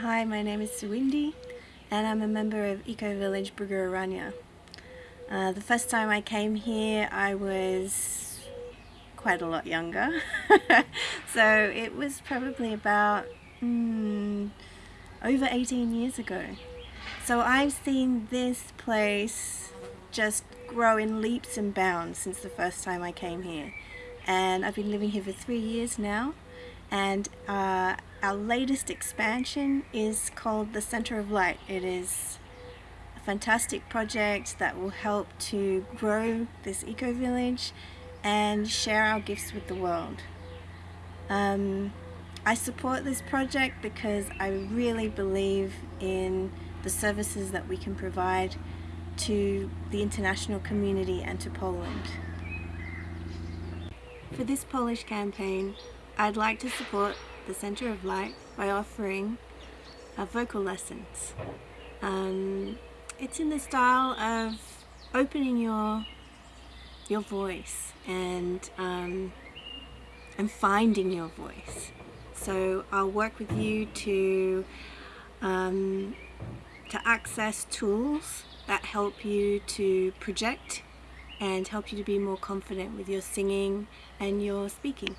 Hi, my name is Suwindi and I'm a member of Eco Village Bugararanya. Uh, the first time I came here I was quite a lot younger so it was probably about mm, over 18 years ago. So I've seen this place just grow in leaps and bounds since the first time I came here and I've been living here for three years now and uh, our latest expansion is called the Center of Light. It is a fantastic project that will help to grow this eco-village and share our gifts with the world. Um, I support this project because I really believe in the services that we can provide to the international community and to Poland. For this Polish campaign, I'd like to support the Center of Light by offering uh, vocal lessons. Um, it's in the style of opening your your voice and um, and finding your voice. So I'll work with you to um, to access tools that help you to project and help you to be more confident with your singing and your speaking.